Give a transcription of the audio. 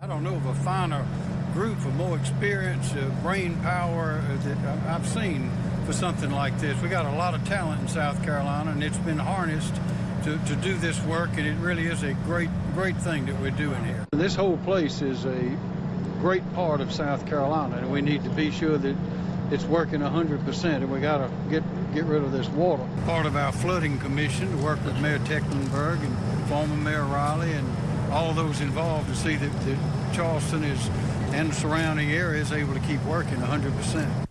I don't know of a finer group of more experience, uh, brain power uh, that I've seen for something like this. We got a lot of talent in South Carolina, and it's been harnessed to, to do this work, and it really is a great, great thing that we're doing here. This whole place is a great part of South Carolina, and we need to be sure that it's working 100%, and we got to get get rid of this water. Part of our flooding commission to work with Mayor Tecklenburg and former Mayor Riley and all those involved to see that, that Charleston is and the surrounding area is able to keep working 100%.